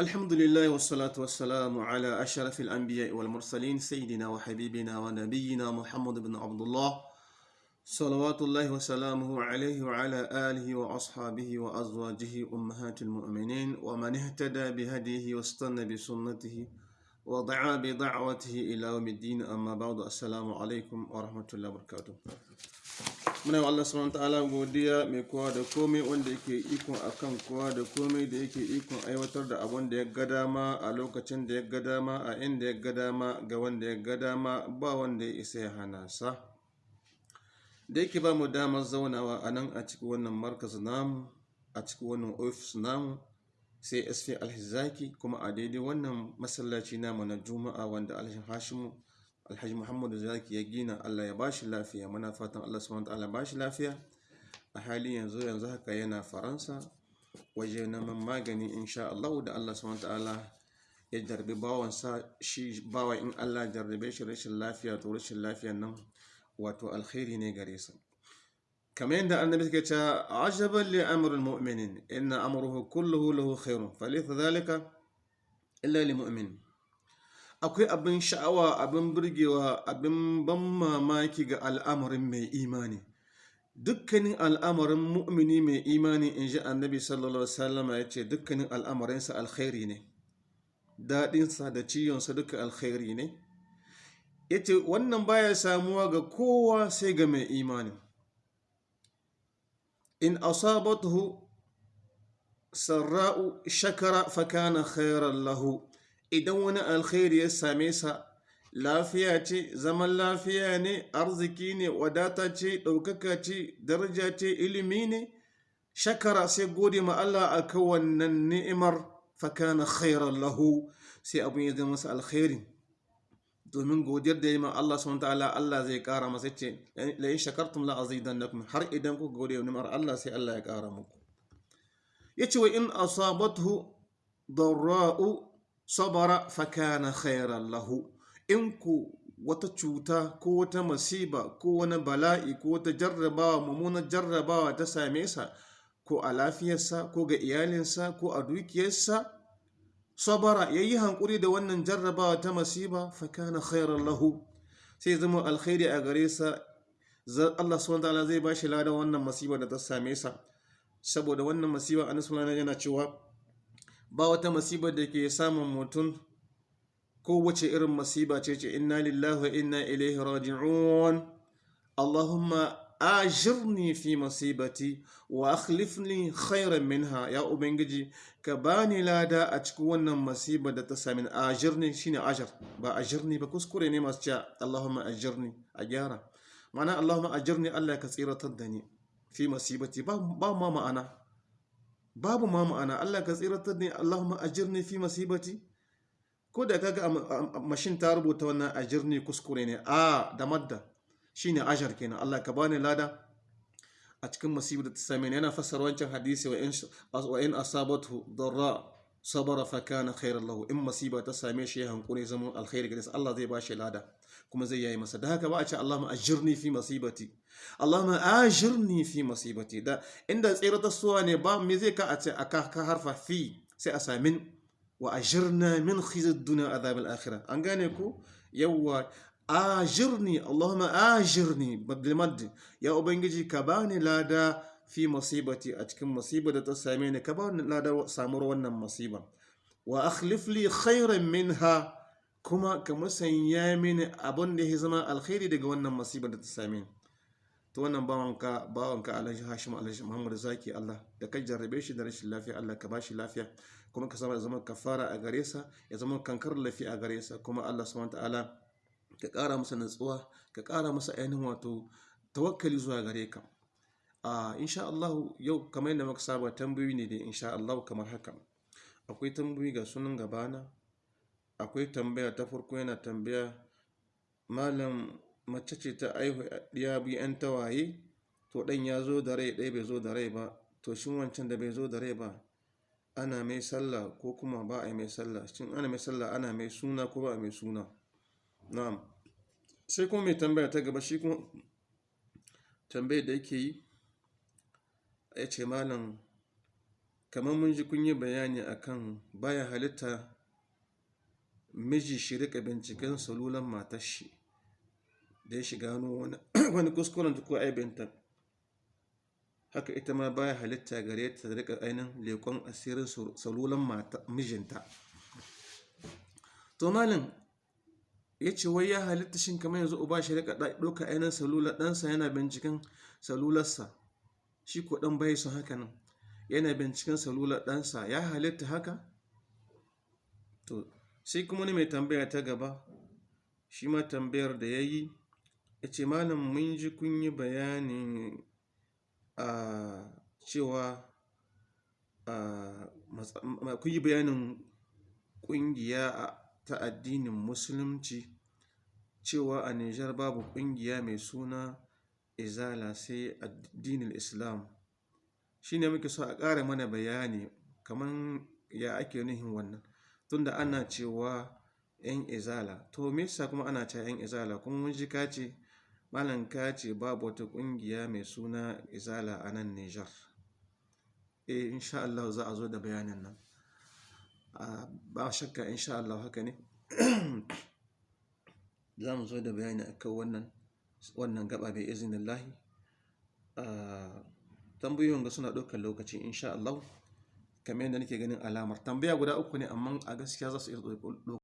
الحمد لله والصلاة والسلام على أشرف الأنبياء والمرسلين سيدنا وحبيبنا ونبينا محمد بن عبد الله صلوات الله وسلامه عليه وعلى آله وأصحابه وأزواجه أمهات المؤمنين ومن اهتدى بهديه واستنى بسنته ودعا بدعوته إلى يوم الدين أما بعد السلام عليكم ورحمة الله وبركاته. Muna Allah subhanahu ta'ala godiya mai kowa da komai wanda yake ikon akan kowa da komai da yake ikon aiwatar da abun da ya ga dama a lokacin da ya ga dama a inda ya ga dama ga wanda ya ga dama ba wanda ya isa ya hana sa. Da yake ba mu damar zaunawa a nan a cikin wannan markaz namu a cikin wannan ofis namu sai sp alhizaki kuma a daidai wannan masallaci namu na juma'a wanda alhaji hashimu الحج محمد وزيك يجينا الله يباشي لافيا منا فاتن الله سبحانه وتعالى باشي لافيا حاليا زو ينزه كينا فرنسا. وجينا من ماغني إن شاء الله. ودى الله سبحانه وتعالى يجدر بباوان سا شي باوا إن الله جر بيش ريش اللافيا ورش اللافيا نم. واتو الخيري نيغريسا كمان دا أن نبيك عجبا لأمر المؤمنين. إن أمره كله له خير. فليس إلا لمؤمنين akwai abin sha'awa abin burgewa abin ban mamaki ga al'amarin mai imani. Dukkanin al'amarin mu'mini mai imani in ji annabi sallallahu alaihi wasallam ya ce dukkanin al'amarinsa alkhairi ne. Daɗinsa da ciwonsa duka alkhairi ne. Ya ce wannan baya samuwa ga kowa sai ga mai imani. In asabatuhu sarra'u shakara fakana khairan lahu. Idan wani alkhairi ya same sa lafiya ce zaman lafiya ne arziki ne wadata ce ɗaukaka ce daraja ce ilimi ne shakara sai gode ma Allah a wannan ni'imar fakana khairan lahu sai abin ya zama masa alkhairi. Domin godiyar da ya ma Allah subhanahu ta'ala Allah zai kara masa ce la in shakartum la azidannakum. Har idan ku gode wa ni'imar Allah sai Allah ya kara muku. Yace wa in asabathu darra'u sabara fakana khairan lahu. In ku wata cuta ko wata masiba ko wani bala'i ko wata jarrabawa mummunar jarrabawa ta same sa ko a lafiyarsa ko ga iyalinsa ko a dukiyarsa sabara ya yi hankuri da wannan jarrabawa ta masiba fakana khairan lahu. Sai zama alkhairi a gare sa. Allah subhanahu zai bashi ladan wannan masiba da ta same sa. Saboda wannan masiba annabi yana cewa ba wata masibar da ke samun mutum. Ko wace irin masiba ce ce inna lillahi wa inna ilaihi raji'un. Allahumma ajirni fi masibati wa akhlifni khairan minha. Ya ubangiji ka bani lada a cikin wannan masiba da ta sami ajirni shine ajar ba ajirni ba kuskure ne masu cewa Allahumma ajirni. A gyara. Ma'ana Allahumma ajirni Allah ka tsiratar da ni fi masibati. Ba ma ma'ana. Babu ma ma'ana. Allah ka tsiratar ne. Allahumma ajirni fi masibati. Ko da kaga mashin ta rubuta wannan ajirni kuskure ne. A da madda. Shine ajar kenan. Allah ka bani lada a cikin masibar da same yana fassara wancan hadisi wa in asabatu darra. Sabara fa kana khairan lahu. In masiba ta same shi hankuri zaman alkhairi gare Allah zai bashi lada kuma zai yayi masa. Da haka ba a ce Allahumma ajirni fi masibati. Allahumma ajirni fi masibati. Da inda tsira ta suwa ne ba me zai ka a ce aka ka harfa fi sai a samin wa ajirna min khizid dunya azab al-akhirah. An gane ko yawa ajirni Allahumma ajirni bil ya ubangiji ka bani lada fi masibati a cikin masiba da ta same ni ka bani lada samuwar wannan masiba. Wa akhlif li khairan minha kuma ka musanya mini abin da ya zama alkhairi daga wannan masibar da ta same ni. To wannan bawanka bawanka Alhaji Hashim Alhaji Muhammad Zaki Allah da ka jarrabe shi da rashin lafiya Allah ka bashi lafiya kuma ka sama zama kafara a gare sa ya zama kankar lafiya a gare sa kuma Allah subhanahu ta'ala ka kara masa natsuwa ka kara masa ainihin wato tawakkali zuwa gare ka. A insha Allah yau kamar yadda muka saba tambayoyi ne da insha Allah kamar haka. Akwai tambayoyi ga sunan gabana akwai tambaya ta farko yana tambaya malam mace ce ta aihu ɗiya biyu 'yan tawaye? To ɗan ya zo da rai ɗaya bai zo da rai ba. To shin wancan da bai zo da rai ba ana mai sallah ko kuma ba a mai sallah? Shin ana mai sallah ana mai suna ko ba a mai suna? Na'am. Sai kuma mai tambaya ta gaba shi kuma tambayar da yake yi ya ce malam kamar mun ji kun yi bayani akan baya halitta miji shi riƙa binciken salulan matar shi da ya shiga wani kuskuren ko aibinta haka ita ma baya halitta gare ta riƙa ainihin lekon asirin salulan mijinta. To malin ya ce wai ya halitta shin kamar yanzu uba shi riƙa ɗauka ainihin salular ɗansa yana binciken salularsa? Shi ko ɗan bai su haka nan. Yana binciken salular ɗansa ya halitta haka? To sai kuma ne mai tambaya ta gaba shi ma tambayar da ya yi ya ce malam mun ji kun yi bayani a cewa kun yi bayanin ƙungiya ta addinin musulunci cewa a nijar babu ƙungiya mai suna izala sai addinin islam. Shi ne muke so a ƙara mana bayani kamar ya ake nuhin wannan tunda ana cewa 'yan izala. To me kuma ana cewa 'yan izala? Kuma mun ji ka ce malam ka ce babu wata ƙungiya mai suna izala a nan nijar. Eh insha Allah za a zo da bayanin nan. Ba shakka insha Allah haka ne. Za mu zo da bayani akan wannan. Wannan gaba bai izinin lahi tambayoyin ga suna ɗaukar lokaci insha Allah. Kamar yadda nake ganin alamar tambaya guda uku ne amma a gaskiya za su iya ɗaukar